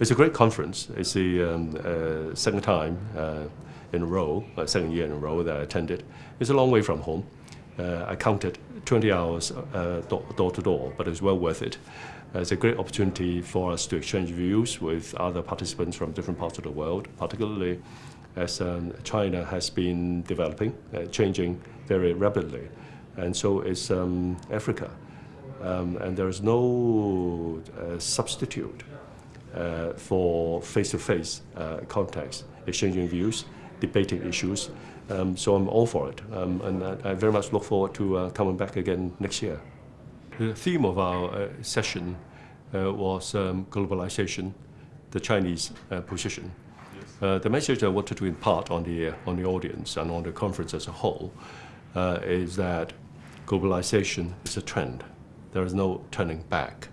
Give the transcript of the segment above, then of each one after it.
It's a great conference. It's the um, uh, second time uh, in a row, uh, second year in a row that I attended. It's a long way from home. Uh, I counted 20 hours uh, door to door, but it's well worth it. Uh, it's a great opportunity for us to exchange views with other participants from different parts of the world, particularly as um, China has been developing, changing very rapidly. And so is um, Africa. Um, and there is no substitute for face-to-face -face, contacts, exchanging views, debating issues. Um, so I'm all for it. Um, and I, I, very much look forward to uh, coming back again next year. The theme of our uh, session uh, was um, globalization, the Chinese uh, position. Uh, the message I wanted to impart on the, uh, on the audience and on the conference as a whole is that globalization is a trend. There is no turning back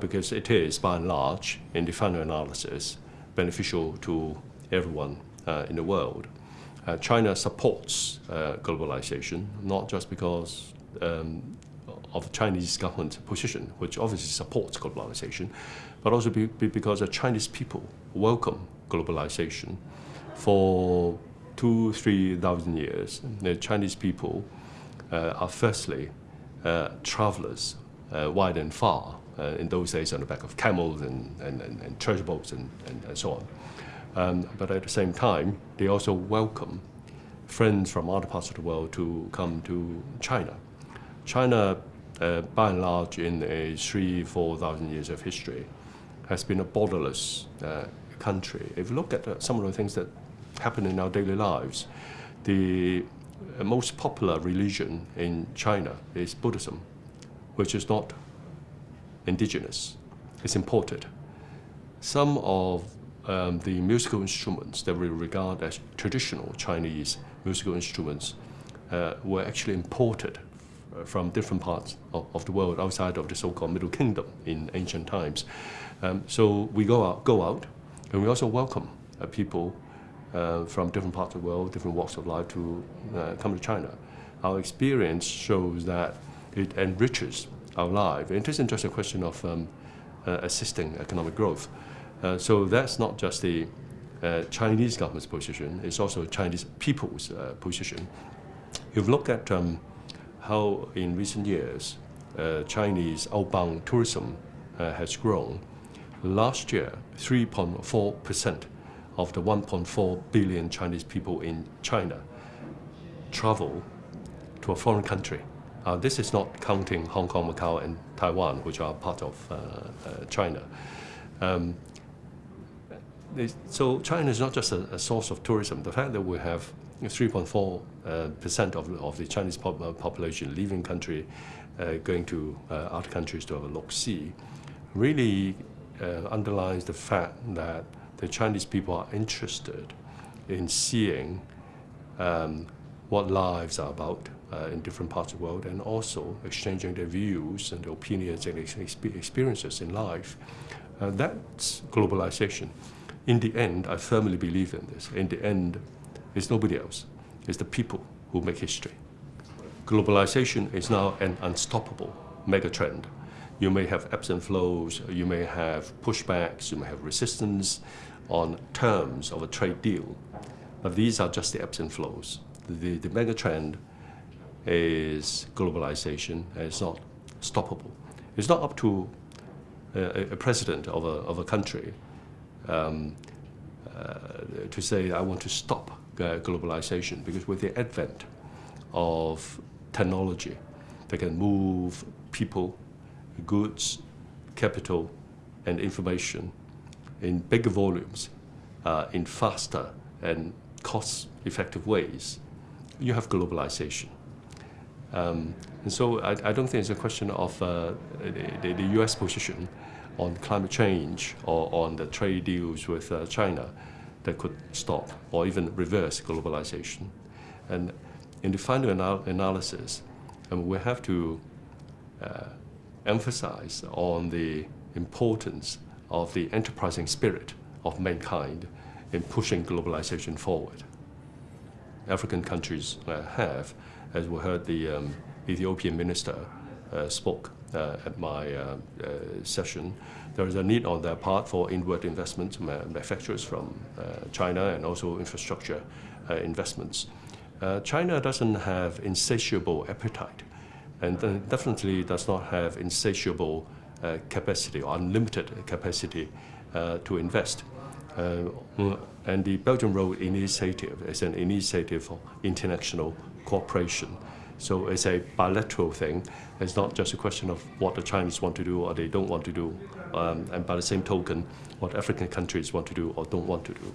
because it is, by and large, in the final analysis, beneficial to everyone in the world. Uh, China supports uh, globalization, not just because um, of the Chinese government position, which obviously supports globalization, but also be, be because the Chinese people welcome globalization for two, three thousand years. The Chinese people uh, are firstly uh, travelers uh, wide and far, uh, in those days on the back of camels and, and, and, and treasure boats and, and, and so on. Um, but at the same time, they also welcome friends from other parts of the world to come to China. China, uh, by and large, in a three, 4,000 years of history, has been a borderless uh, country. If you look at uh, some of the things that happen in our daily lives, the uh, most popular religion in China is Buddhism, which is not indigenous, it's imported. Some of um, the musical instruments that we regard as traditional Chinese musical instruments uh, were actually imported uh, from different parts of, of, the world outside of the so-called Middle Kingdom in ancient times. Um, so we go out, go out, and we also welcome uh, people uh, from different parts of the world, different walks of life to uh, come to China. Our experience shows that it enriches our life. It isn't just a question of um, uh, assisting economic growth. Uh, so that's not just the uh, Chinese government's position, it's also Chinese people's uh, position. If you look at um, how in recent years uh, Chinese outbound tourism uh, has grown, last year 3.4% of the 1.4 billion Chinese people in China travel to a foreign country. Uh, this is not counting Hong Kong, Macau, and Taiwan, which are part of China. Um, so China is not just a, a, source of tourism. The fact that we have 3.4 uh, percent of, of the Chinese pop, uh, population leaving country, uh, going to uh, other countries to have a look-see, really uh, underlines the fact that the Chinese people are interested in seeing um, what lives are about uh, in different parts of the world and also exchanging their views and their opinions and experiences in life. that's globalization in the end, I firmly believe in this. In the end, it's nobody else. It's the people who make history. Globalization is now an unstoppable megatrend. You may have ebbs and flows, you may have pushbacks, you may have resistance on terms of a trade deal. But these are just the ebbs and flows. The, the megatrend is globalization and it's not stoppable. It's not up to a, a president of a, of a country um, uh, to say I want to stop uh, globalization because with the advent of technology that can move people, goods, capital, and information in bigger volumes, uh, in faster and cost-effective ways, you have globalization. Um, and so I, I, don't think it's a question of uh, the, the, US position on climate change or on the trade deals with uh, China that could stop or even reverse globalization. And in the final anal analysis, um, we have to uh, emphasize on the importance of the enterprising spirit of mankind in pushing globalization forward. African countries uh, have, as we heard the um, Ethiopian minister uh, spoke uh, at my uh, uh, session, there is a need on their part for inward investment manufacturers from uh, China and also infrastructure uh, investments. China doesn't have insatiable appetite and definitely does not have insatiable capacity or unlimited capacity to invest. Uh, and the Belt and Road Initiative is an initiative for international cooperation. So it's a bilateral thing. It's not just a question of what the Chinese want to do or they don't want to do. Um, and by the same token, what African countries want to do or don't want to do.